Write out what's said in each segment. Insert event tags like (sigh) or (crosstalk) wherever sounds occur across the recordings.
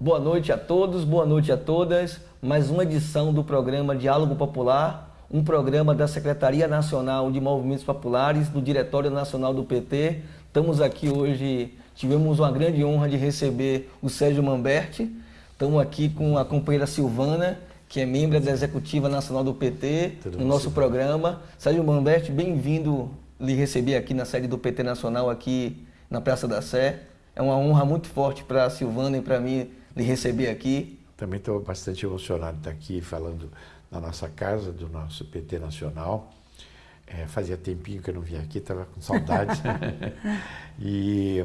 Boa noite a todos, boa noite a todas. Mais uma edição do programa Diálogo Popular, um programa da Secretaria Nacional de Movimentos Populares, do Diretório Nacional do PT. Estamos aqui hoje, tivemos uma grande honra de receber o Sérgio Mamberti. Estamos aqui com a companheira Silvana, que é membro da Executiva Nacional do PT, Tudo no nosso programa. Sérgio Mamberti, bem-vindo lhe receber aqui na sede do PT Nacional, aqui na Praça da Sé. É uma honra muito forte para a Silvana e para mim lhe receber aqui. Também estou bastante emocionado de estar aqui falando na nossa casa, do nosso PT Nacional. É, fazia tempinho que eu não vinha aqui, estava com saudade. (laughs) e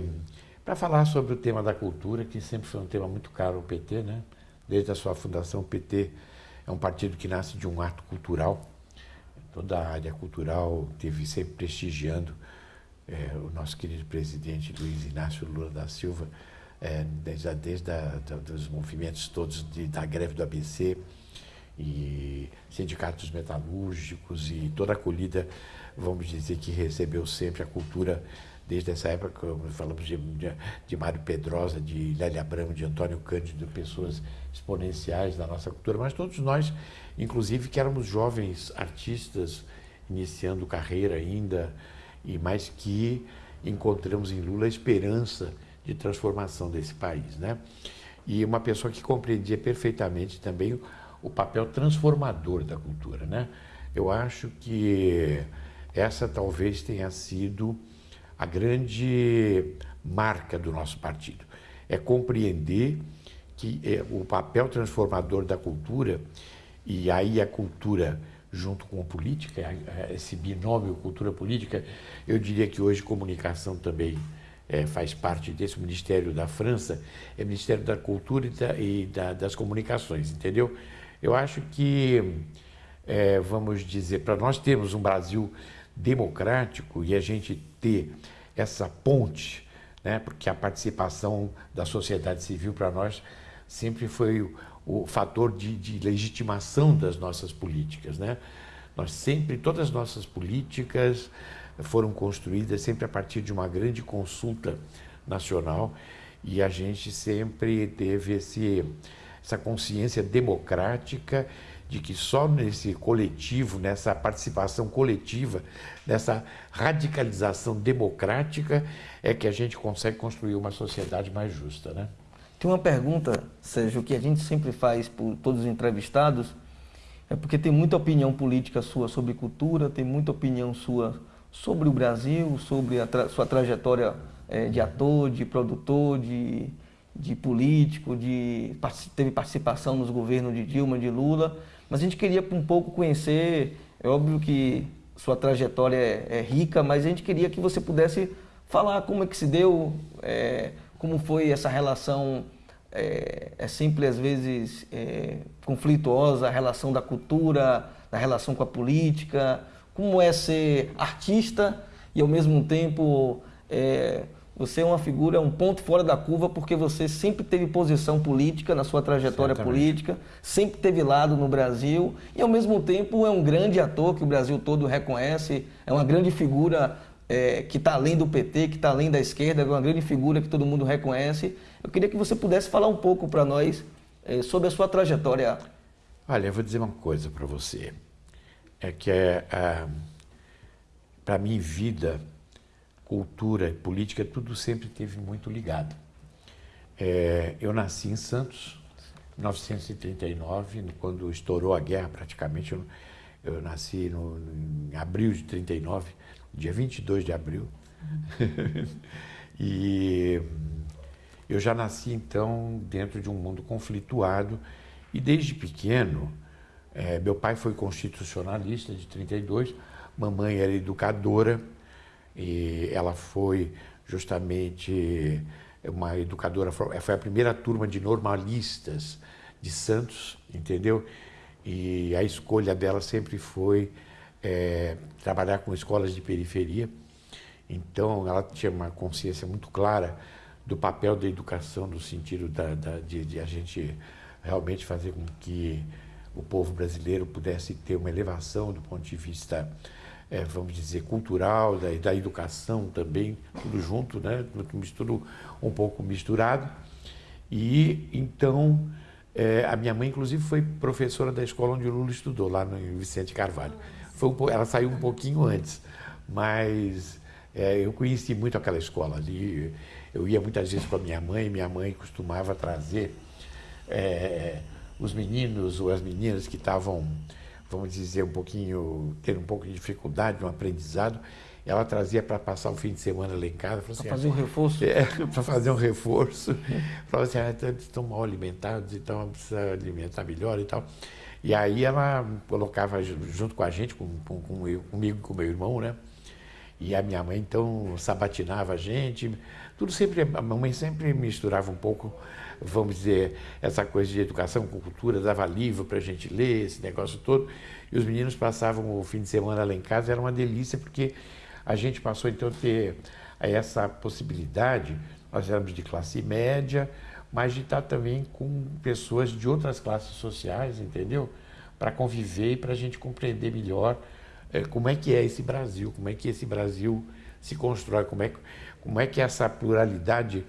para falar sobre o tema da cultura, que sempre foi um tema muito caro ao PT, né? Desde a sua fundação, o PT é um partido que nasce de um ato cultural. Toda a área cultural teve sempre prestigiando é, o nosso querido presidente Luiz Inácio Lula da Silva, é, desde, desde a, dos movimentos todos de, da greve do ABC e sindicatos metalúrgicos e toda a acolhida, vamos dizer que recebeu sempre a cultura desde essa época, falamos de, de, de Mário Pedrosa, de Lélia Abramo, de Antônio Cândido, pessoas exponenciais da nossa cultura, mas todos nós, inclusive, que éramos jovens artistas, iniciando carreira ainda, e mais que encontramos em Lula a esperança de transformação desse país, né? E uma pessoa que compreendia perfeitamente também o papel transformador da cultura, né? Eu acho que essa talvez tenha sido a grande marca do nosso partido. É compreender que é, o papel transformador da cultura, e aí a cultura junto com a política, esse binômio cultura-política, eu diria que hoje comunicação também é, faz parte desse Ministério da França, é Ministério da Cultura e, da, e da, das Comunicações, entendeu? Eu acho que, é, vamos dizer, para nós termos um Brasil democrático e a gente ter essa ponte, né, porque a participação da sociedade civil para nós sempre foi o, o fator de, de legitimação das nossas políticas. Né? Nós sempre, todas as nossas políticas, foram construídas sempre a partir de uma grande consulta nacional e a gente sempre teve esse, essa consciência democrática de que só nesse coletivo, nessa participação coletiva, nessa radicalização democrática, é que a gente consegue construir uma sociedade mais justa. Né? Tem uma pergunta, Sérgio, que a gente sempre faz por todos os entrevistados, é porque tem muita opinião política sua sobre cultura, tem muita opinião sua sobre o Brasil, sobre a tra sua trajetória é, de ator, de produtor, de, de político, de, teve participação nos governos de Dilma, de Lula, mas a gente queria um pouco conhecer, é óbvio que sua trajetória é, é rica, mas a gente queria que você pudesse falar como é que se deu, é, como foi essa relação, é, é às vezes é, conflituosa, a relação da cultura, da relação com a política, como é ser artista e ao mesmo tempo é, você é uma figura, um ponto fora da curva porque você sempre teve posição política na sua trajetória Certamente. política, sempre teve lado no Brasil e ao mesmo tempo é um grande ator que o Brasil todo reconhece, é uma grande figura é, que está além do PT, que está além da esquerda, é uma grande figura que todo mundo reconhece. Eu queria que você pudesse falar um pouco para nós é, sobre a sua trajetória. Olha, eu vou dizer uma coisa para você é que é, é para mim vida, cultura e política, tudo sempre teve muito ligado. É, eu nasci em Santos, em 1939, quando estourou a guerra praticamente. Eu, eu nasci no, em abril de 39, dia 22 de abril. Uhum. (laughs) e eu já nasci então dentro de um mundo conflituado e desde pequeno é, meu pai foi constitucionalista de 32, mamãe era educadora e ela foi justamente uma educadora, foi a primeira turma de normalistas de Santos, entendeu? E a escolha dela sempre foi é, trabalhar com escolas de periferia. Então ela tinha uma consciência muito clara do papel da educação no sentido da, da de, de a gente realmente fazer com que o povo brasileiro pudesse ter uma elevação do ponto de vista, é, vamos dizer, cultural, da, da educação também, tudo junto, né? tudo um pouco misturado. E então é, a minha mãe, inclusive, foi professora da escola onde o Lula estudou, lá no Vicente Carvalho. Foi um, ela saiu um pouquinho antes, mas é, eu conheci muito aquela escola ali. Eu ia muitas vezes com a minha mãe, minha mãe costumava trazer é, os meninos ou as meninas que estavam, vamos dizer, um pouquinho, tendo um pouco de dificuldade no aprendizado, ela trazia para passar o fim de semana lá em casa. Para assim, (laughs) fazer um reforço? É, para fazer um reforço. Falava assim, ah, estão mal alimentados, então precisa alimentar melhor e tal. E aí ela colocava junto com a gente, com, com, com eu, comigo com meu irmão, né? E a minha mãe então sabatinava a gente. Tudo sempre, a mamãe sempre misturava um pouco, vamos dizer, essa coisa de educação com cultura, dava livro para a gente ler, esse negócio todo. E os meninos passavam o fim de semana lá em casa, era uma delícia, porque a gente passou então a ter essa possibilidade, nós éramos de classe média, mas de estar também com pessoas de outras classes sociais, entendeu? Para conviver e para a gente compreender melhor é, como é que é esse Brasil, como é que esse Brasil se constrói, como é, como é que essa pluralidade,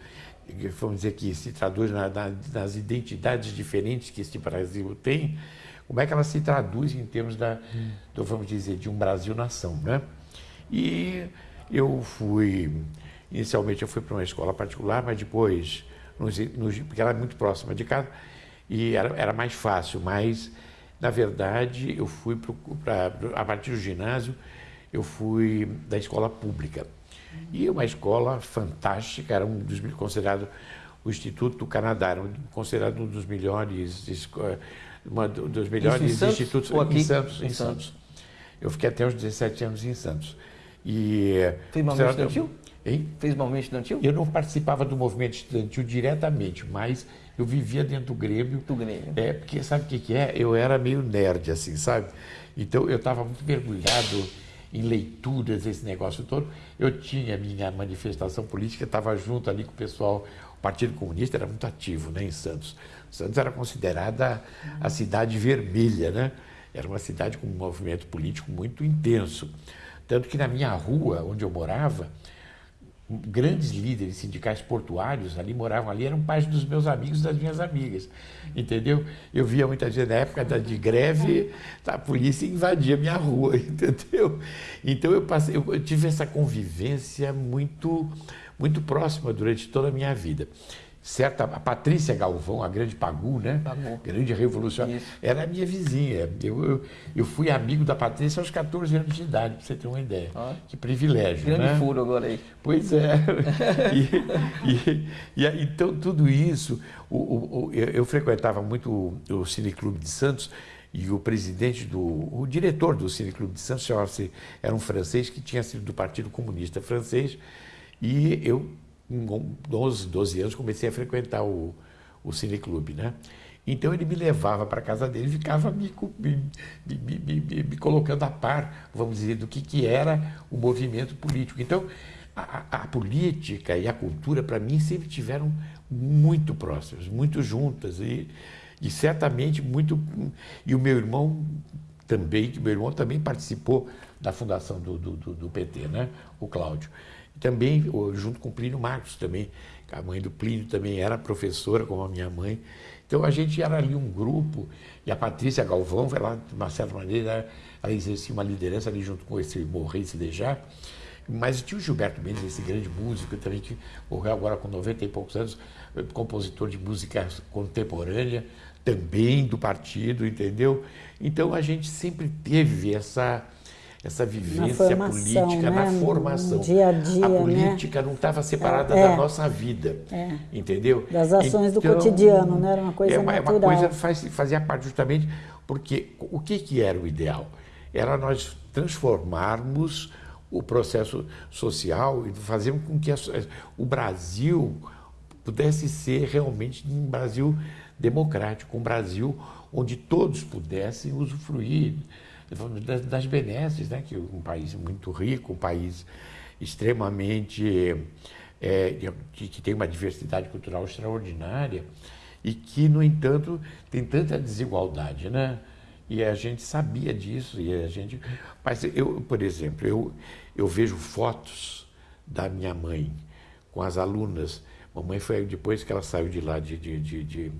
vamos dizer que se traduz na, na, nas identidades diferentes que esse Brasil tem, como é que ela se traduz em termos da, do, vamos dizer, de um Brasil-nação, né? E eu fui, inicialmente eu fui para uma escola particular, mas depois, nos, nos, porque ela é muito próxima de casa, e era, era mais fácil, mas, na verdade, eu fui para, a partir do ginásio, eu fui da escola pública. E uma escola fantástica, era um dos considerado o Instituto do Canadá, era considerado um dos melhores, uma dos melhores em institutos aqui? em Santos, em, em Santos. Santos. Eu fiquei até os 17 anos em Santos. E, Fez movimento estudantil? Hein? Fez movimento estudantil? Eu não participava do movimento estudantil diretamente, mas eu vivia dentro do Grêmio. Do Grêmio. É, porque sabe o que, que é? Eu era meio nerd, assim, sabe? Então eu estava muito mergulhado em leituras, esse negócio todo. Eu tinha minha manifestação política, estava junto ali com o pessoal. O Partido Comunista era muito ativo né, em Santos. Santos era considerada a cidade vermelha, né? Era uma cidade com um movimento político muito intenso. Tanto que na minha rua, onde eu morava, grandes líderes sindicais portuários ali moravam ali, eram pais dos meus amigos das minhas amigas, entendeu? Eu via muitas vezes na época de greve, a polícia invadia minha rua, (laughs) entendeu? Então eu, passei, eu tive essa convivência muito, muito próxima durante toda a minha vida certa a Patrícia Galvão, a grande Pagu, né? Pagu. Grande revolucionária, era a minha vizinha. Eu, eu, eu, fui amigo da Patrícia aos 14 anos de idade, para você ter uma ideia. Ah. Que privilégio, grande né? furo agora aí. Pois é. (laughs) e, e, e, então tudo isso, o, o, eu, eu, frequentava muito o, o Cineclube de Santos e o presidente do, o diretor do Cineclube de Santos era um francês que tinha sido do Partido Comunista Francês e eu com 12, 12 anos, comecei a frequentar o, o cineclube, né? Então ele me levava para casa dele e ficava me, me, me, me, colocando a par, vamos dizer, do que, que era o movimento político. Então, a, a política e a cultura, para mim, sempre tiveram muito próximas, muito juntas e, e certamente muito... E o meu irmão também, que meu irmão também participou da fundação do, do, do, PT, né? o Cláudio também, junto com o Plínio Marcos também, a mãe do Plínio também era professora, como a minha mãe. Então a gente era ali um grupo, e a Patrícia Galvão, ela, de uma certa maneira, ela exercia uma liderança ali junto com esse Morris Dejar. Mas tinha o Gilberto Mendes, esse grande músico também, que morreu agora com 90 e poucos anos, compositor de música contemporânea, também do partido, entendeu? Então a gente sempre teve essa essa vivência formação, política né? na formação. dia a dia. A né? política né? não estava separada é, da nossa vida, é. entendeu? Das ações então, do cotidiano, né? Era uma coisa é uma, natural. É uma coisa faz, fazia parte justamente porque o que, que era o ideal? Era nós transformarmos o processo social e fazermos com que a, o Brasil pudesse ser realmente um Brasil democrático, um Brasil onde todos pudessem usufruir das benesses, né? que um país muito rico, um país extremamente é, que, que, tem uma diversidade cultural extraordinária e que, no entanto, tem tanta desigualdade, né? E a gente sabia disso e a gente, mas eu, por exemplo, eu eu vejo fotos da minha mãe com as alunas Mamãe foi depois que ela saiu de lá de, de, de,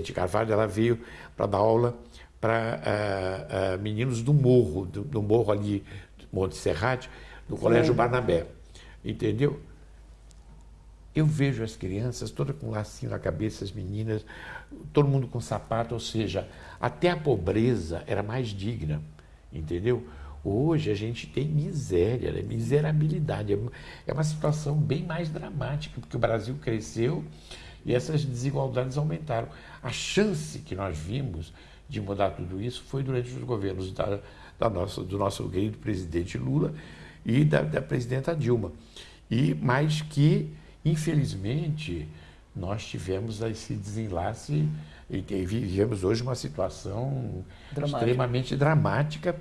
de Carvalho, ela veio para dar aula para uh, uh, meninos do morro, do, do morro ali, Monte Serrate, no Colégio Barnabé. Entendeu? Eu vejo as crianças todas com lacinho na cabeça, as meninas, todo mundo com sapato, ou seja, até a pobreza era mais digna, entendeu? Hoje a gente tem miséria, né? miserabilidade. É uma situação bem mais dramática, porque o Brasil cresceu e essas desigualdades aumentaram. A chance que nós vimos de mudar tudo isso foi durante os governos da, da nossa, do nosso querido presidente Lula e da, da presidenta Dilma. E mais que, infelizmente, nós tivemos esse desenlace e vivemos hoje uma situação dramática. extremamente dramática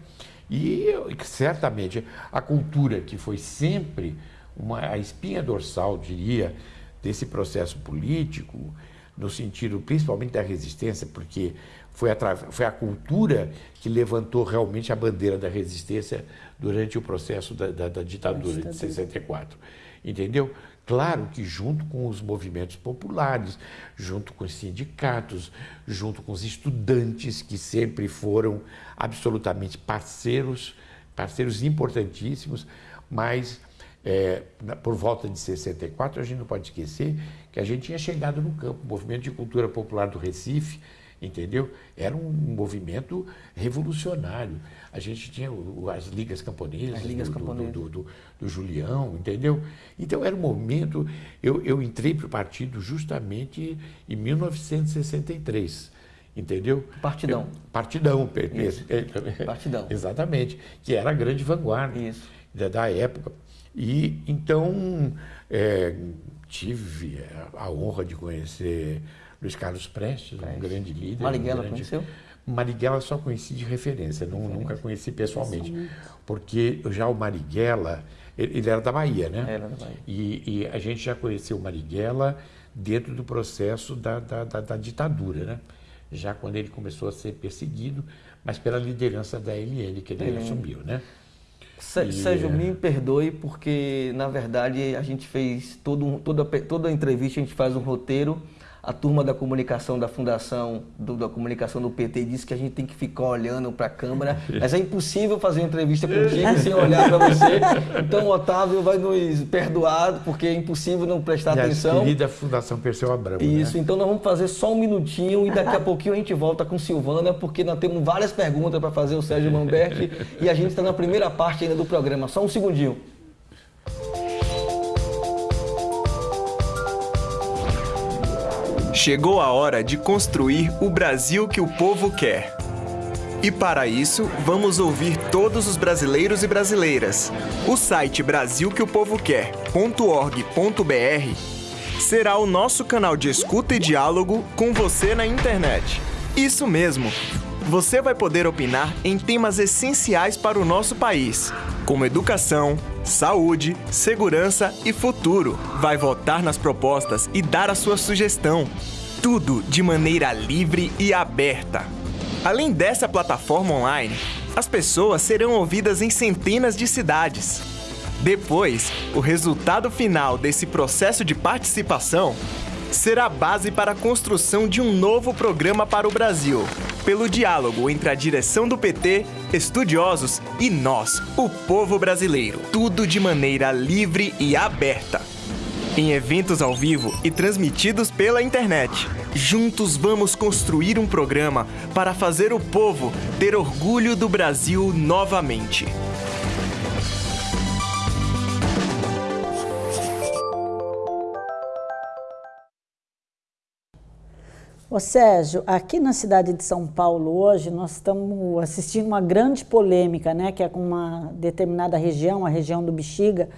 e certamente a cultura que foi sempre uma, a espinha dorsal, diria, desse processo político, no sentido principalmente da resistência, porque foi a, foi a cultura que levantou realmente a bandeira da resistência durante o processo da, da, da ditadura de 64. Entendeu? Claro que junto com os movimentos populares, junto com os sindicatos, junto com os estudantes que sempre foram absolutamente parceiros, parceiros importantíssimos, mas é, por volta de 64 a gente não pode esquecer que a gente tinha chegado no campo, o movimento de cultura popular do Recife, entendeu? Era um movimento revolucionário. A gente tinha as ligas camponesas, as ligas do, camponesas. Do, do, do, Julião, entendeu? Então era um momento. Eu, eu entrei para o partido justamente em 1963. Entendeu? Partidão. Eu, partidão. Isso. Partidão. Exatamente. Que era a grande vanguarda Isso. Da, da época. E então é, tive a honra de conhecer Luiz Carlos Prestes, Prestes. um grande líder. Marighella um grande... conheceu? Marighella só conheci de referência, não, nunca conheci pessoalmente. Porque já o Marighella, ele, ele, era da Bahia, né? Era da Bahia. E, e, a gente já conheceu o Marighella dentro do processo da, da, da, da, ditadura, né? Já quando ele começou a ser perseguido, mas pela liderança da LN que ele assumiu, né? Sérgio, me perdoe, porque na verdade a gente fez todo, toda, toda entrevista, a gente faz um roteiro a turma da comunicação da fundação, do, da comunicação do PT disse que a gente tem que ficar olhando para a câmera, (laughs) mas é impossível fazer uma entrevista contigo (laughs) sem olhar para você. Então o Otávio vai nos perdoar, porque é impossível não prestar e atenção. querida Fundação Perseu Abramo. Isso, né? então nós vamos fazer só um minutinho e daqui a (laughs) pouquinho a gente volta com Silvana, porque nós temos várias perguntas para fazer o Sérgio Mamberti e a gente está na primeira parte ainda do programa. Só um segundinho. Chegou a hora de construir o Brasil que o povo quer. E para isso, vamos ouvir todos os brasileiros e brasileiras. O site brasilqueopovoquer.org.br será o nosso canal de escuta e diálogo com você na internet. Isso mesmo! Você vai poder opinar em temas essenciais para o nosso país, como educação, saúde, segurança e futuro. Vai votar nas propostas e dar a sua sugestão. Tudo de maneira livre e aberta. Além dessa plataforma online, as pessoas serão ouvidas em centenas de cidades. Depois, o resultado final desse processo de participação será a base para a construção de um novo programa para o Brasil, pelo diálogo entre a direção do PT, estudiosos e nós, o povo brasileiro. Tudo de maneira livre e aberta. Em eventos ao vivo e transmitidos pela internet. Juntos vamos construir um programa para fazer o povo ter orgulho do Brasil novamente. Ô Sérgio, aqui na cidade de São Paulo hoje nós estamos assistindo uma grande polêmica, né, que é com uma determinada região, a região do Bexiga,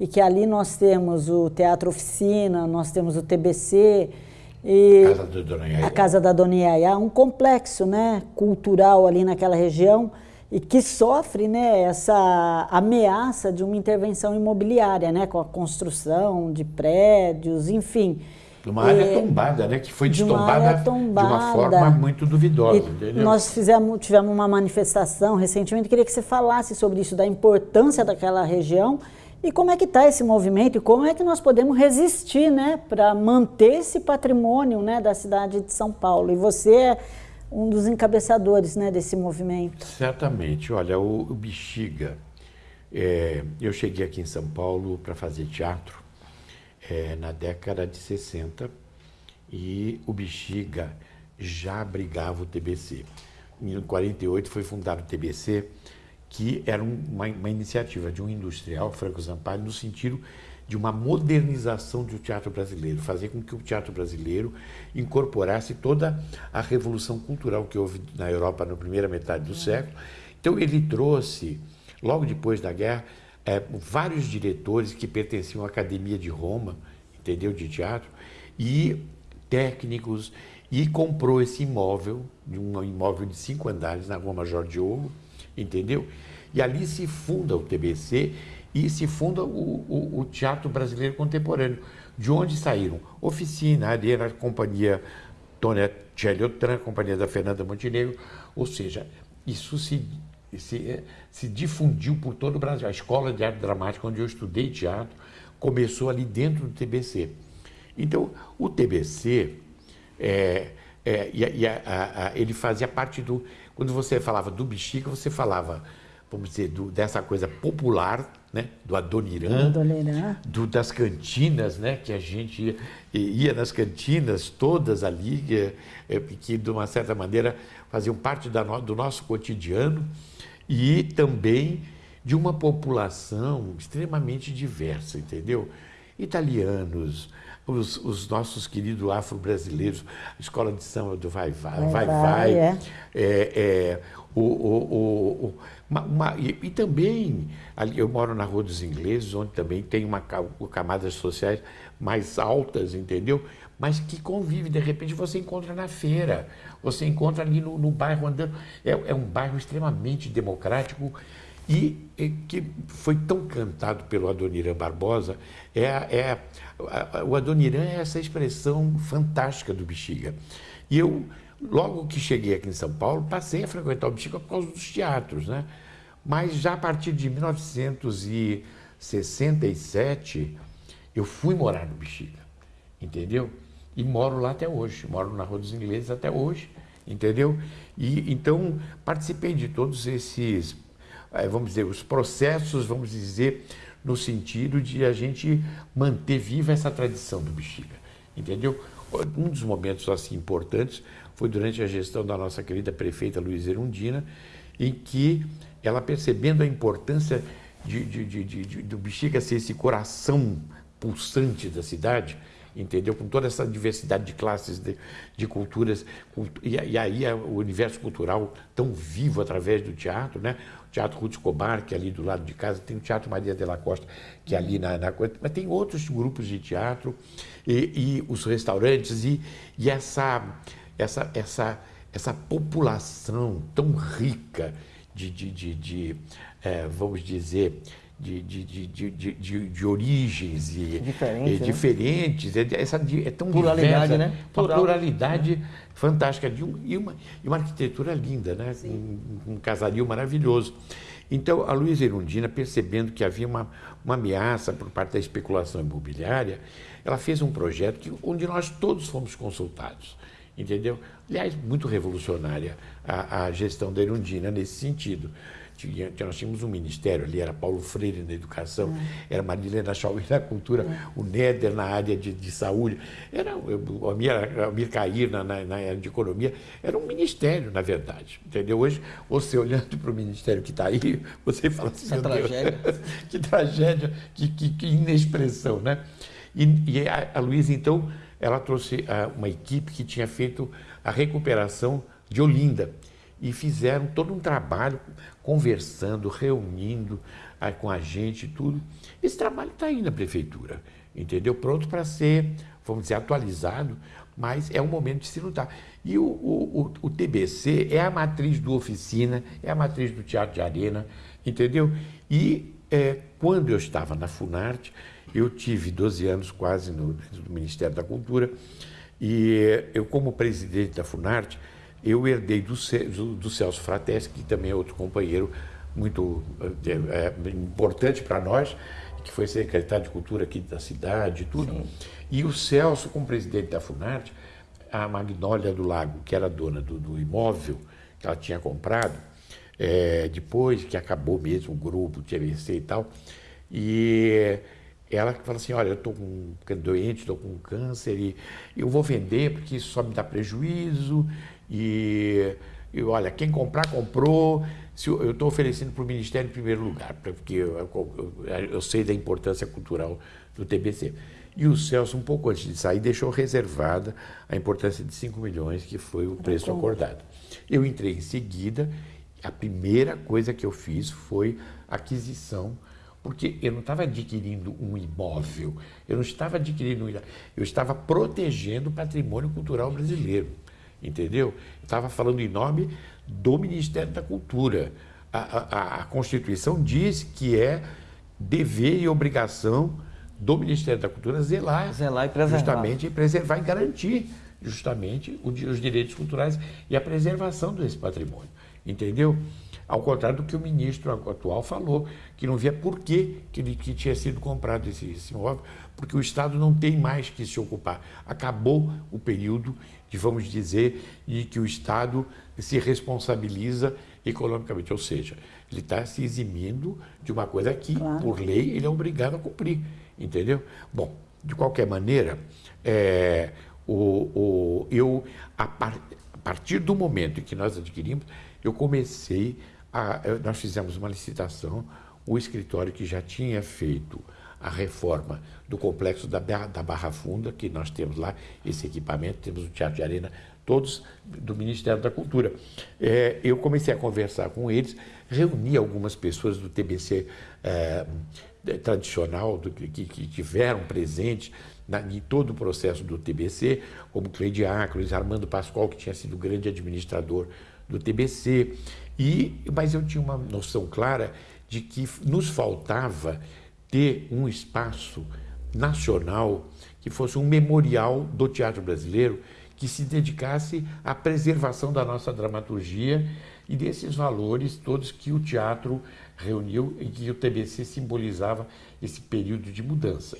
e que ali nós temos o Teatro Oficina, nós temos o TBC e Casa a Casa da Dona Yaya, um complexo, né, cultural ali naquela região e que sofre, né, essa ameaça de uma intervenção imobiliária, né, com a construção de prédios, enfim. De uma área é, tombada, né? Que foi destombada de, tombada, de uma forma muito duvidosa, entendeu? Nós fizemos, tivemos uma manifestação recentemente, queria que você falasse sobre isso, da importância daquela região E como é que está esse movimento e como é que nós podemos resistir né, para manter esse patrimônio né, da cidade de São Paulo? E você é um dos encabeçadores né, desse movimento. Certamente. Olha, o, o Bexiga, é, eu cheguei aqui em São Paulo para fazer teatro é, na década de 60 e o Bexiga já abrigava o TBC. Em 48 foi fundado o TBC, que era uma, uma iniciativa de um industrial, Franco Zampari, no sentido de uma modernização do teatro brasileiro, fazer com que o teatro brasileiro incorporasse toda a revolução cultural que houve na Europa na primeira metade do século. Então ele trouxe, logo depois da guerra, é, vários diretores que pertenciam à Academia de Roma, entendeu, de teatro, e técnicos, e comprou esse imóvel, um imóvel de cinco andares na Rua Major Diogo, entendeu? E ali se funda o TBC e se funda o, o, o Teatro Brasileiro Contemporâneo, de onde saíram Oficina, Arena, Companhia Tônia Tchelliotran, Companhia da Fernanda Montenegro, ou seja, isso se, se, se difundiu por todo o Brasil. A Escola de Arte Dramática, onde eu estudei teatro, começou ali dentro do TBC. Então, o TBC, é, é, e, e a, a, a, ele fazia parte do. Quando você falava do Bexiga, você falava vamos dizer, do, dessa coisa popular, né? do Adoniran, Adoniran. Do, das cantinas, né? que a gente ia, ia nas cantinas todas ali, que, é, que de uma certa maneira faziam parte da, do nosso cotidiano, e também de uma população extremamente diversa, entendeu? Italianos, os, os nossos queridos afro-brasileiros, a escola de samba do Vai Vai, Vai Vai, vai é. É, é, o, o, o, uma, uma, e, e, também, ali, eu moro na Rua dos Ingleses, onde também tem uma camadas sociais mais altas, entendeu? Mas que convive, de repente você encontra na feira, você encontra ali no, no bairro andando. É, é, um bairro extremamente democrático e, que foi tão cantado pelo Adoniran Barbosa. É, é, o Adoniran é essa expressão fantástica do Bexiga. E eu Logo que cheguei aqui em São Paulo, passei a frequentar o Bexiga por causa dos teatros, né? Mas já a partir de 1967, eu fui morar no Bexiga, entendeu? E moro lá até hoje, moro na Rua dos Ingleses até hoje, entendeu? E então participei de todos esses, eh, vamos dizer, os processos, vamos dizer, no sentido de a gente manter viva essa tradição do Bexiga, entendeu? Um dos momentos assim importantes foi durante a gestão da nossa querida prefeita Luiz Erundina, em que ela percebendo a importância de, de, de, do Bexiga ser esse coração pulsante da cidade, entendeu? Com toda essa diversidade de classes, de, de culturas, e, e, aí o universo cultural tão vivo através do teatro, né? O Teatro Ruth Escobar, que é ali do lado de casa, tem o Teatro Maria de la Costa, que é ali na, na mas tem outros grupos de teatro, e, e os restaurantes, e, e essa essa, essa, essa população tão rica de, de, de, de é, vamos dizer, de, de, de, de, de, de, origens e, Diferente, e né? diferentes. É, essa, é tão pluralidade, diversa, né? Uma pluralidade né? fantástica de um, e, uma, e uma arquitetura linda, né? Um, um, casario maravilhoso. Então, a Luísa Erundina, percebendo que havia uma, uma ameaça por parte da especulação imobiliária, ela fez um projeto que, onde nós todos fomos consultados entendeu? Aliás, muito revolucionária a, a gestão da Erundina nesse sentido. Nós tínhamos um ministério ali, era Paulo Freire na educação, uhum. era Marilena Chauí na cultura, uhum. o Néder na área de, de saúde, era o Amir Cair na, na, na, área de economia, era um ministério, na verdade, entendeu? Hoje, você olhando para o ministério que está aí, você fala assim, que tragédia, (laughs) que tragédia, que, que, que inexpressão, né? E, e a, a Luísa, então, ela trouxe uh, uma equipe que tinha feito a recuperação de Olinda e fizeram todo um trabalho conversando, reunindo uh, com a gente e tudo. Esse trabalho está aí na prefeitura, entendeu? Pronto para ser, vamos dizer, atualizado, mas é o momento de se lutar. E o, o, o, o TBC é a matriz do Oficina, é a matriz do Teatro de Arena, entendeu? E é, quando eu estava na Funarte, eu tive 12 anos quase no, no Ministério da Cultura e eu, como presidente da Funarte, eu herdei do, do, Celso Frateschi, que também é outro companheiro muito é, importante para nós, que foi secretário de Cultura aqui da cidade e tudo. Sim. E o Celso, como presidente da Funarte, a Magnólia do Lago, que era dona do, do imóvel que ela tinha comprado, é, depois que acabou mesmo o grupo, o TVC e tal, e ela fala assim, olha, eu estou doente, estou com câncer e eu vou vender porque isso só me dá prejuízo e, e olha, quem comprar, comprou, se eu estou oferecendo para o Ministério em primeiro lugar, porque eu, eu, eu, sei da importância cultural do TBC. E o Celso, um pouco antes de sair, deixou reservada a importância de 5 milhões, que foi o preço acordado. Eu entrei em seguida, a primeira coisa que eu fiz foi aquisição porque eu não estava adquirindo um imóvel, eu não estava adquirindo um eu estava protegendo o patrimônio cultural brasileiro, entendeu? Eu estava falando em nome do Ministério da Cultura. A, a, a Constituição diz que é dever e obrigação do Ministério da Cultura zelar, zelar e preservar. justamente preservar e garantir justamente os direitos culturais e a preservação desse patrimônio, entendeu? Ao contrário do que o ministro atual falou, que não via por que, que, que tinha sido comprado esse, esse imóvel, porque o Estado não tem mais que se ocupar. Acabou o período de, vamos dizer, de que o Estado se responsabiliza economicamente, ou seja, ele está se eximindo de uma coisa que, claro. por lei, ele é obrigado a cumprir, entendeu? Bom, de qualquer maneira, é, o, o, eu, a, par, a partir do momento em que nós adquirimos, eu comecei a, nós fizemos uma licitação, o escritório que já tinha feito a reforma do complexo da, da Barra Funda, que nós temos lá esse equipamento, temos o Teatro de Arena, todos do Ministério da Cultura. É, eu comecei a conversar com eles, reuni algumas pessoas do TBC é, tradicional, do, que, que tiveram presentes na, em todo o processo do TBC, como Cleide Acros, Armando Pascoal, que tinha sido grande administrador do TBC, e, mas eu tinha uma noção clara de que nos faltava ter um espaço nacional que fosse um memorial do teatro brasileiro que se dedicasse à preservação da nossa dramaturgia e desses valores todos que o teatro reuniu e que o TBC simbolizava esse período de mudança.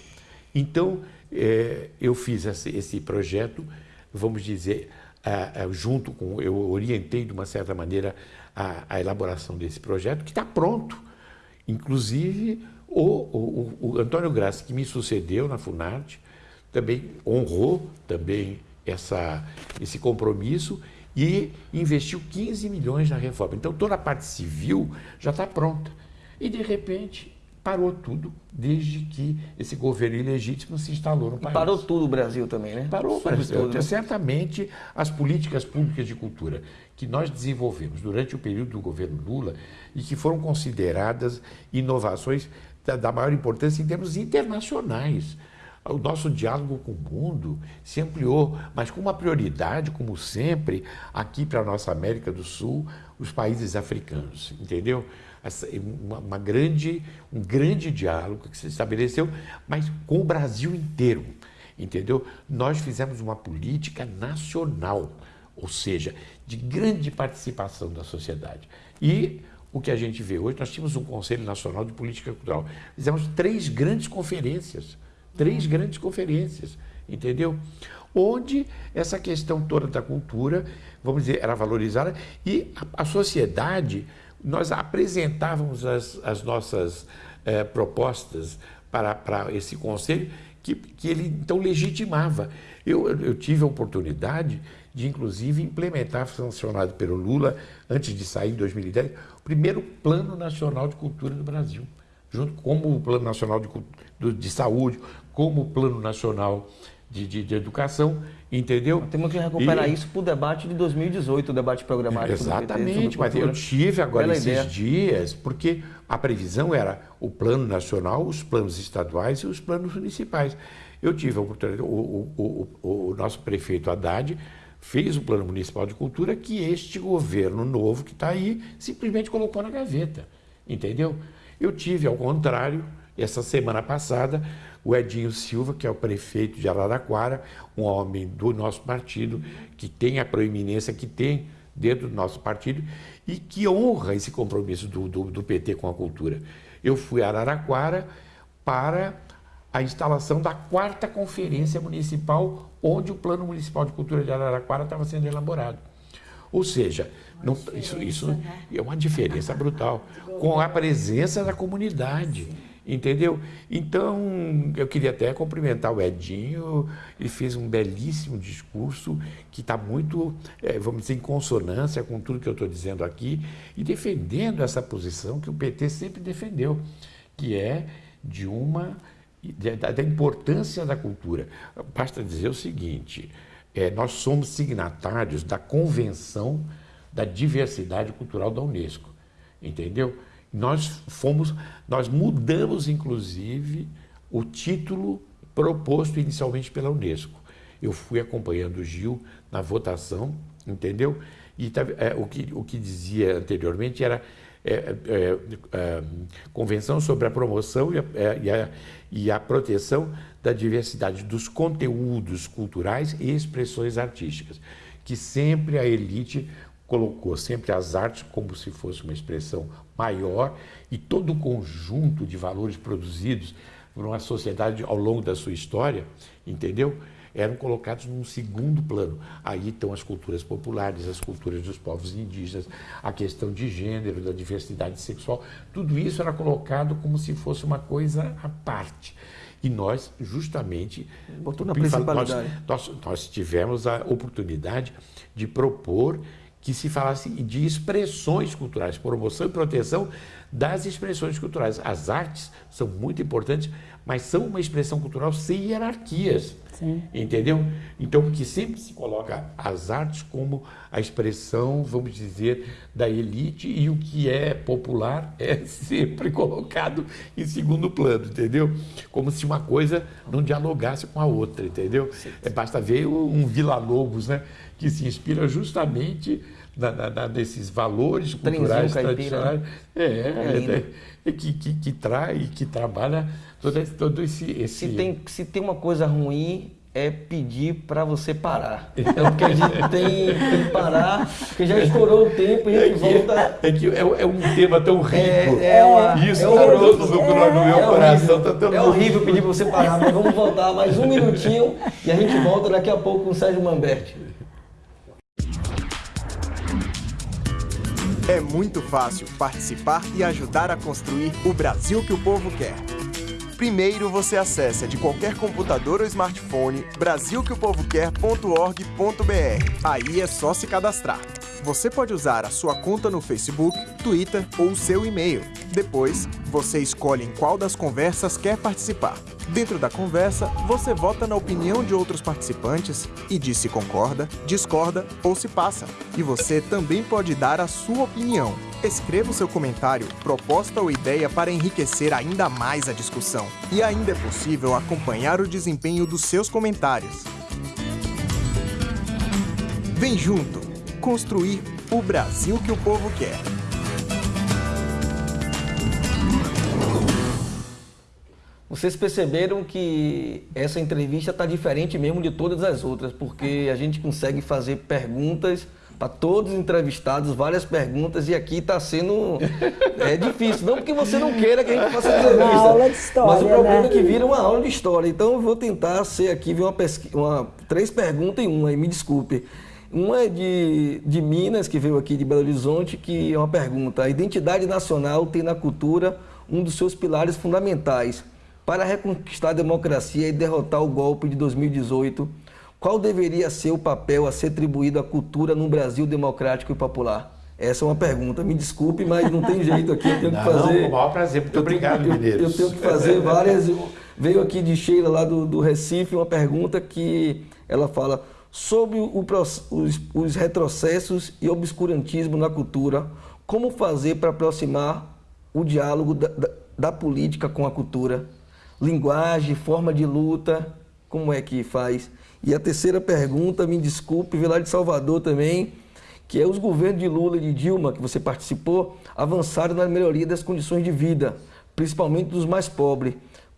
Então, é, eu fiz esse, esse, projeto, vamos dizer, junto com, eu orientei de uma certa maneira a, a elaboração desse projeto, que está pronto. Inclusive, o, o, o, Antônio Graça, que me sucedeu na Funarte, também honrou também essa, esse compromisso e investiu 15 milhões na reforma. Então, toda a parte civil já está pronta. E, de repente, parou tudo desde que esse governo ilegítimo se instalou no país. E parou tudo o Brasil também, né? Parou o Brasil. Tudo, né? Certamente as políticas públicas de cultura que nós desenvolvemos durante o período do governo Lula e que foram consideradas inovações da, da maior importância em termos internacionais. O nosso diálogo com o mundo se ampliou, mas com uma prioridade, como sempre, aqui para a nossa América do Sul, os países africanos, entendeu? Uma, uma, grande, um grande diálogo que se estabeleceu, mas com o Brasil inteiro, entendeu? Nós fizemos uma política nacional, ou seja, de grande participação da sociedade. E o que a gente vê hoje, nós tínhamos um Conselho Nacional de Política Cultural, fizemos três grandes conferências, três grandes conferências, entendeu? Onde essa questão toda da cultura, vamos dizer, era valorizada e a, a sociedade nós apresentávamos as, as nossas eh, propostas para, para esse conselho, que, que ele então legitimava. Eu, eu tive a oportunidade de, inclusive, implementar, sancionado pelo Lula, antes de sair em 2010, o primeiro Plano Nacional de Cultura do Brasil, junto como o Plano Nacional de, de Saúde, como o Plano Nacional de, de, de educação, entendeu? Temos que recuperar e... isso para o debate de 2018, o debate programático. Exatamente, mas eu tive agora Bela esses ideia. dias, porque a previsão era o plano nacional, os planos estaduais e os planos municipais. Eu tive a oportunidade, o, o, o, o nosso prefeito Haddad fez o plano municipal de cultura que este governo novo que está aí simplesmente colocou na gaveta, entendeu? Eu tive, ao contrário, essa semana passada, o Edinho Silva, que é o prefeito de Araraquara, um homem do nosso partido, que tem a proeminência que tem dentro do nosso partido e que honra esse compromisso do, do, do PT com a cultura. Eu fui a Araraquara para a instalação da quarta conferência municipal, onde o Plano Municipal de Cultura de Araraquara estava sendo elaborado. Ou seja, não, isso, isso né? é uma diferença brutal, com a presença da comunidade. Entendeu? Então, eu queria até cumprimentar o Edinho, ele fez um belíssimo discurso que está muito, é, vamos dizer, em consonância com tudo que eu estou dizendo aqui e defendendo essa posição que o PT sempre defendeu, que é de uma da, da importância da cultura. Basta dizer o seguinte: é, nós somos signatários da Convenção da Diversidade Cultural da Unesco, entendeu? Nós fomos, nós mudamos inclusive o título proposto inicialmente pela Unesco. Eu fui acompanhando o Gil na votação, entendeu? E tá, é, o, que, o que dizia anteriormente era é, é, é, Convenção sobre a Promoção e a, é, e, a, e a, Proteção da Diversidade dos Conteúdos Culturais e Expressões Artísticas, que sempre a elite colocou, sempre as artes como se fosse uma expressão maior e todo o conjunto de valores produzidos por uma sociedade ao longo da sua história, entendeu? eram colocados num segundo plano. Aí estão as culturas populares, as culturas dos povos indígenas, a questão de gênero, da diversidade sexual, tudo isso era colocado como se fosse uma coisa à parte. E nós, justamente, Botou na. Nós, nós, nós tivemos a oportunidade de propor que se falasse de expressões culturais, promoção e proteção das expressões culturais. As artes são muito importantes, mas são uma expressão cultural sem hierarquias. Sim. Entendeu? Então, que sempre se coloca as artes como a expressão, vamos dizer, da elite e o que é popular (laughs) é sempre colocado em segundo plano, entendeu? Como se uma coisa não dialogasse com a outra, entendeu? É, basta ver um Vila Lobos, né? Que se inspira justamente na, na, na, nesses valores culturais tradicionais. É, é, é, é, que, que, que traz, que trabalha todo, todo esse, esse... Se, tem, se tem uma coisa ruim, é pedir para você parar. (laughs) Então, porque a gente (laughs) tem, tem que parar, porque já estourou o tempo e a gente é volta. É que é, é, um tema tão rico. É, é uma, Isso é está no, no, no, meu é coração. Horrível, tá tão é horrível pedir para você parar, mas vamos voltar mais um minutinho e a gente volta daqui a pouco com o Sérgio Mamberti. É muito fácil participar e ajudar a construir o Brasil que o povo quer. Primeiro você acessa de qualquer computador ou smartphone brasilqueopovoquer.org.br. Aí é só se cadastrar. Você pode usar a sua conta no Facebook, Twitter ou seu e-mail. Depois, você escolhe em qual das conversas quer participar. Dentro da conversa, você vota na opinião de outros participantes e diz se concorda, discorda ou se passa. E você também pode dar a sua opinião. Escreva o seu comentário, proposta ou ideia para enriquecer ainda mais a discussão. E ainda é possível acompanhar o desempenho dos seus comentários. Vem junto! Construir o Brasil que o povo quer. Vocês perceberam que essa entrevista está diferente mesmo de todas as outras, porque a gente consegue fazer perguntas para todos os entrevistados, várias perguntas, e aqui está sendo é difícil. Não porque você não queira que a gente faça entrevista. Uma aula de história, mas o problema né? é que vira uma aula de história. Então eu vou tentar ser aqui, uma, pesqui... uma três perguntas em uma, e me desculpe. Uma é de, de Minas, que veio aqui de Belo Horizonte, que é uma pergunta. A identidade nacional tem na cultura um dos seus pilares fundamentais. Para reconquistar a democracia e derrotar o golpe de 2018, qual deveria ser o papel a ser atribuído à cultura num Brasil democrático e popular? Essa é uma pergunta. Me desculpe, mas não tem jeito aqui. Eu tenho não, que fazer. Não, com o maior prazer. Muito eu obrigado, tenho. Eu, eu tenho que fazer várias. Veio aqui de Sheila, lá do, do Recife, uma pergunta que ela fala sobre o, os, os retrocessos e obscurantismo na cultura. Como fazer para aproximar o diálogo da, da, da política com a cultura? Linguagem, forma de luta, como é que faz? E a terceira pergunta, me desculpe, veio lá de Salvador também, que é os governos de Lula e de Dilma, que você participou, avançaram na melhoria das condições de vida, principalmente dos mais pobres.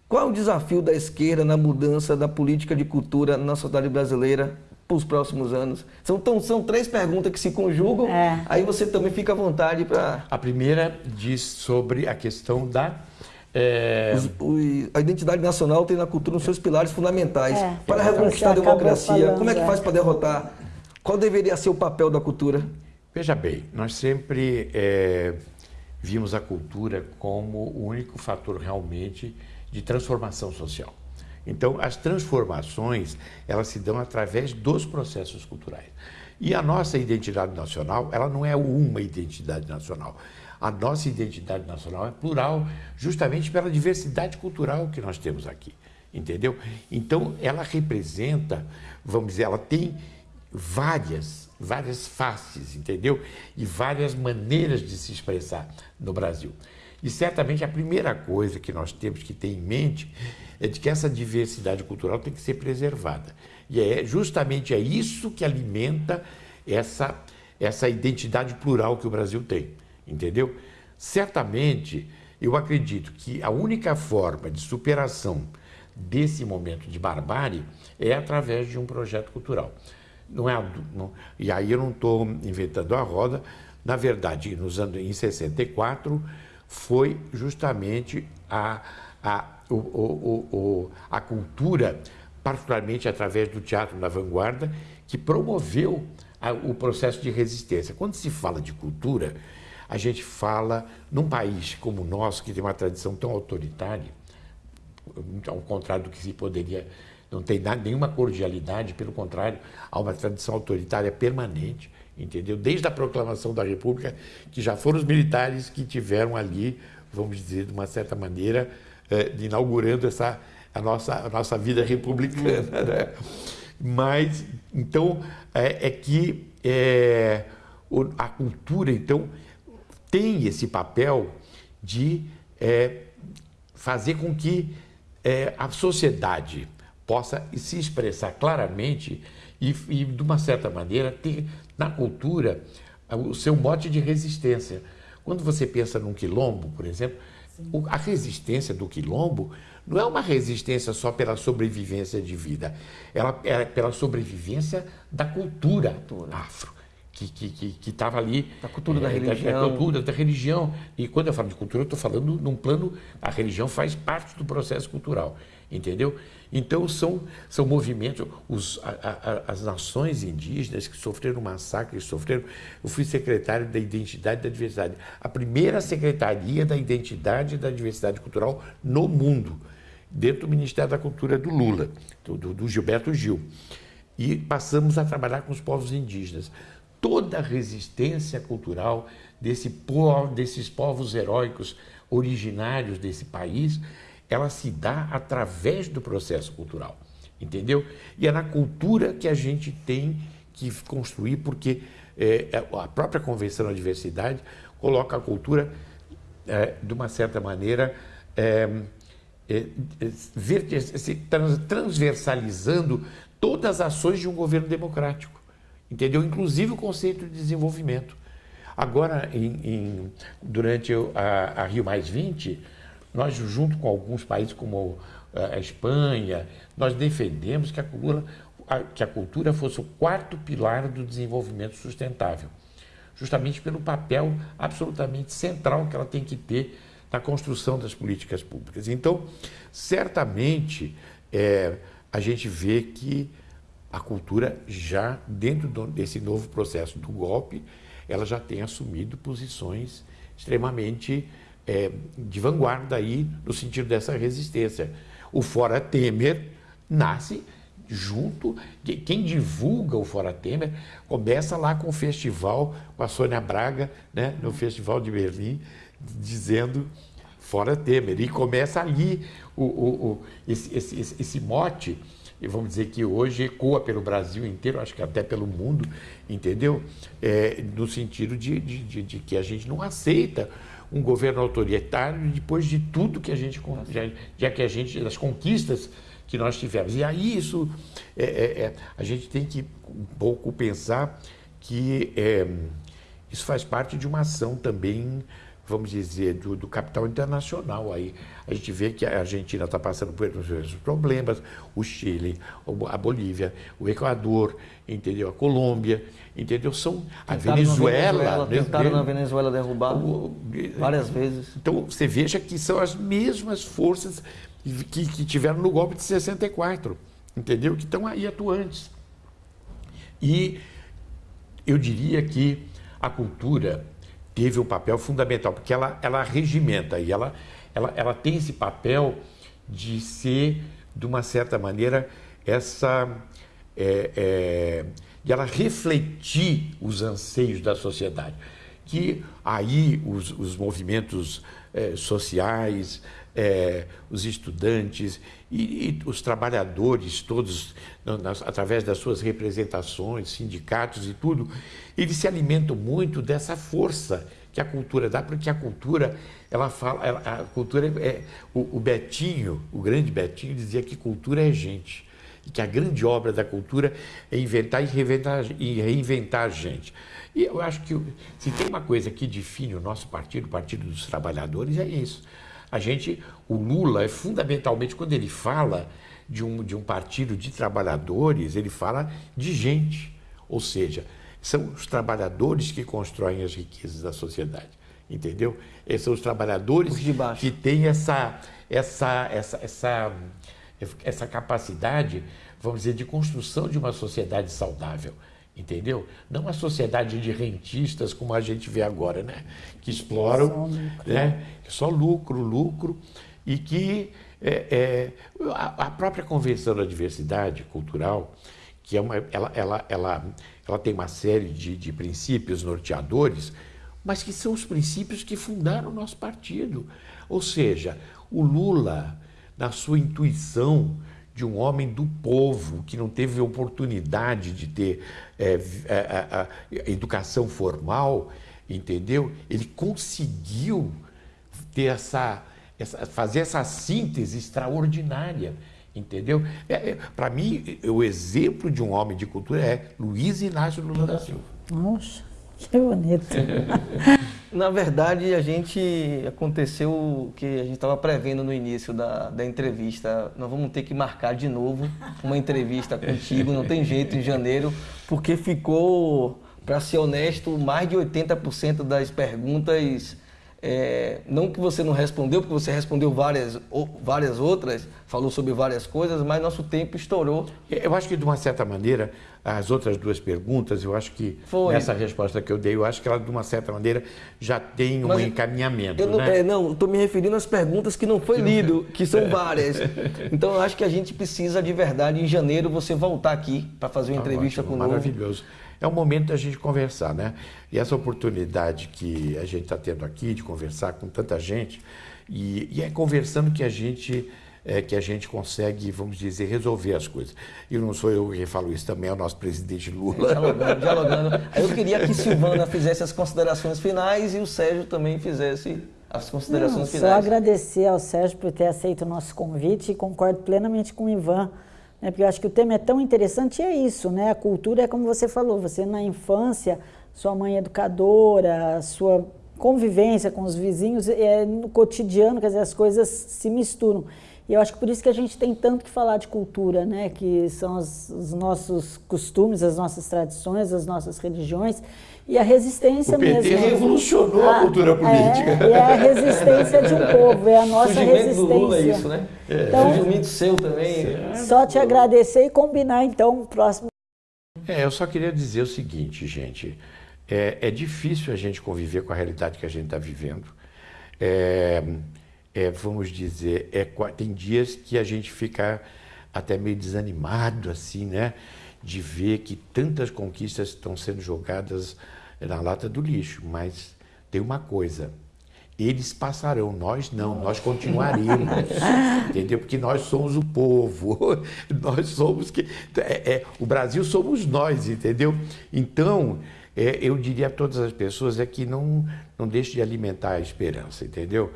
Qual é o desafio da esquerda na mudança da política de cultura na sociedade brasileira para os próximos anos? São, tão, são três perguntas que se conjugam, é. aí você também fica à vontade para... A primeira diz sobre a questão da É... Os, o, a identidade nacional tem na cultura os seus pilares fundamentais É, para reconquistar a democracia. falando, Como é que faz para derrotar? Qual deveria ser o papel da cultura? Veja bem, nós sempre é, vimos a cultura como o único fator realmente de transformação social. Então, as transformações, elas se dão através dos processos culturais. E a nossa identidade nacional, ela não é uma identidade nacional. A nossa identidade nacional é plural, justamente pela diversidade cultural que nós temos aqui, entendeu? Então, ela representa, vamos dizer, ela tem várias, várias faces, entendeu? E várias maneiras de se expressar no Brasil. E certamente a primeira coisa que nós temos que ter em mente é de que essa diversidade cultural tem que ser preservada. E é justamente é isso que alimenta essa, essa identidade plural que o Brasil tem, entendeu? Certamente, eu acredito que a única forma de superação desse momento de barbárie é através de um projeto cultural. Não é, não, e aí eu não estou inventando a roda. Na verdade, nos anos, em 64, foi justamente a, a, o, o, o, a cultura, particularmente através do Teatro da Vanguarda, que promoveu a, o processo de resistência. Quando se fala de cultura, a gente fala num país como o nosso, que tem uma tradição tão autoritária, ao contrário do que se poderia, não tem nada, nenhuma cordialidade, pelo contrário, há uma tradição autoritária permanente, entendeu? Desde a proclamação da República, que já foram os militares que tiveram ali, vamos dizer, de uma certa maneira, eh, inaugurando essa, a, nossa, a nossa vida republicana. Né? Mas, então, é, é que é, a cultura, então, tem esse papel de é, fazer com que é, a sociedade possa se expressar claramente e, e, de uma certa maneira, ter na cultura o seu mote de resistência. Quando você pensa num quilombo, por exemplo, a resistência do quilombo não é uma resistência só pela sobrevivência de vida, ela é pela sobrevivência da cultura, afro, que estava que, que, estava ali. Da cultura da eh, religião. cultura, da religião. E quando eu falo de cultura, eu estou falando num plano, a religião faz parte do processo cultural, entendeu? Então são, são movimentos, os, a- a- as nações indígenas que sofreram massacres, sofreram. Eu fui secretário da Identidade e da Diversidade, a primeira secretaria da Identidade e da Diversidade Cultural no mundo, dentro do Ministério da Cultura do Lula, do- do Gilberto Gil. E passamos a trabalhar com os povos indígenas. Toda a resistência cultural desse povo, desses povos heróicos originários desse país, ela se dá através do processo cultural, entendeu? E é na cultura que a gente tem que construir, porque é, a própria Convenção da Diversidade coloca a cultura, é, de uma certa maneira, é, é, é, transversalizando todas as ações de um governo democrático, entendeu? Inclusive o conceito de desenvolvimento. Agora, em- em- durante a, a Rio Mais 20, nós, junto com alguns países como eh, a Espanha, nós defendemos que a cultura, que a cultura fosse o quarto pilar do desenvolvimento sustentável justamente pelo papel absolutamente central que ela tem que ter na construção das políticas públicas. Então, certamente, é, a gente vê que a cultura já, dentro desse novo processo do golpe, ela já tem assumido posições extremamente é, de vanguarda aí, no sentido dessa resistência. O Fora Temer nasce junto, de- quem divulga o Fora Temer começa lá com o festival, com a Sônia Braga, né, no Festival de Berlim, dizendo Fora Temer. E começa ali o, o- o- esse, esse- esse- esse mote, e vamos dizer que hoje ecoa pelo Brasil inteiro, acho que até pelo mundo, entendeu? É, no sentido de, de- de- que a gente não aceita um governo autoritário depois de tudo que a gente, já, já que a gente, das conquistas que nós tivemos. E aí isso, é, é, é, a gente tem que um pouco pensar que é, isso faz parte de uma ação também vamos dizer, do, do, capital internacional. Aí a gente vê que a Argentina está passando por esses problemas, o Chile, a Bolívia, o Equador, entendeu? A Colômbia, entendeu? São a Venezuela. Venezuela né? tentaram na Venezuela derrubar o, várias vezes. Então você veja que são as mesmas forças que, que tiveram no golpe de 64, entendeu? Que estão aí atuantes. E eu diria que a cultura teve um papel fundamental, porque ela, ela regimenta e ela, ela, ela tem esse papel de ser, de uma certa maneira, essa. É, é, de ela refletir os anseios da sociedade. Que aí os, os movimentos é, sociais, é, os estudantes e, e, os trabalhadores, todos, nas, através das suas representações, sindicatos e tudo, eles se alimentam muito dessa força que a cultura dá, porque a cultura, ela fala, ela, a cultura é, o, o Betinho, o grande Betinho, dizia que cultura é gente e que a grande obra da cultura é inventar e reinventar, e reinventar a gente. E eu acho que se tem uma coisa que define o nosso partido, o Partido dos Trabalhadores, é isso. A gente, o Lula, é fundamentalmente, quando ele fala de um, de um partido de trabalhadores, ele fala de gente. Ou seja, são os trabalhadores que constroem as riquezas da sociedade. Entendeu? Esses são os trabalhadores os que têm essa, essa, essa, essa, essa capacidade, vamos dizer, de construção de uma sociedade saudável entendeu? Não uma sociedade de rentistas como a gente vê agora, né? Que exploram, né? Só lucro, lucro e que é, é, a, a, própria Convenção da Diversidade Cultural, que é uma, ela, ela, ela, ela tem uma série de, de princípios norteadores, mas que são os princípios que fundaram o nosso partido. Ou seja, o Lula, na sua intuição de um homem do povo que não teve oportunidade de ter é, é, a, a educação formal, entendeu? Ele conseguiu ter essa, essa fazer essa síntese extraordinária, entendeu? É, é Para mim, o exemplo de um homem de cultura é Luiz Inácio Lula da Silva. Nossa, que (laughs) bonito. (laughs) Na verdade, a gente aconteceu o que a gente estava prevendo no início da, da entrevista. Nós vamos ter que marcar de novo uma entrevista contigo, não tem jeito, em janeiro, porque ficou, para ser honesto, mais de 80% das perguntas é, não que você não respondeu, porque você respondeu várias, várias outras, falou sobre várias coisas, mas nosso tempo estourou. Eu acho que, de uma certa maneira, as outras duas perguntas, eu acho que Foi. nessa resposta que eu dei, eu acho que ela, de uma certa maneira, já tem um mas encaminhamento. Eu não, né? é, não, estou me referindo às perguntas que não foi lido, que são várias. Então, eu acho que a gente precisa, de verdade, em janeiro, você voltar aqui para fazer uma tá entrevista ótimo, conosco. Maravilhoso é o momento da gente conversar, né? E essa oportunidade que a gente está tendo aqui de conversar com tanta gente, e, e é conversando que a gente é, que a gente consegue, vamos dizer, resolver as coisas. E não sou eu que falo isso, também é o nosso presidente Lula. Dialogando, dialogando. Eu queria que Silvana fizesse as considerações finais e o Sérgio também fizesse as considerações não, finais. Só agradecer ao Sérgio por ter aceito o nosso convite e concordo plenamente com o Ivan né? Porque eu acho que o tema é tão interessante e é isso, né? A cultura é como você falou, você na infância, sua mãe educadora, sua convivência com os vizinhos, é no cotidiano, quer dizer, as coisas se misturam. E eu acho que por isso que a gente tem tanto que falar de cultura, né? Que são os, os nossos costumes, as nossas tradições, as nossas religiões e a resistência o PT mesmo. revolucionou a, a cultura é, política. É, é, a resistência de um (laughs) povo, é a nossa Surgimento resistência. Do Lula é isso, né? É. Então, Surgimento seu também. É. Só te agradecer e combinar então o próximo. É, eu só queria dizer o seguinte, gente. É, é difícil a gente conviver com a realidade que a gente está vivendo. É, é, vamos dizer, é, tem dias que a gente fica até meio desanimado, assim, né? De ver que tantas conquistas estão sendo jogadas na lata do lixo. Mas tem uma coisa, eles passarão, nós não, nós continuaremos, (laughs) entendeu? Porque nós somos o povo, (laughs) nós somos que é, é, o Brasil somos nós, entendeu? Então é, eu diria a todas as pessoas é que não não deixe de alimentar a esperança, entendeu?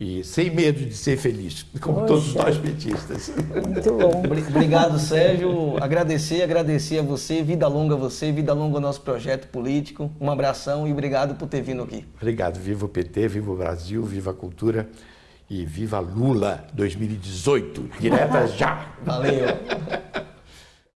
E sem medo de ser feliz, como Poxa. todos nós petistas. Muito bom. Obrigado, Sérgio. Agradecer, agradecer a você. Vida longa a você, vida longa ao nosso projeto político. Um abração e obrigado por ter vindo aqui. Obrigado. Viva o PT, viva o Brasil, viva a cultura e viva Lula 2018. Direta já. Valeu. (laughs)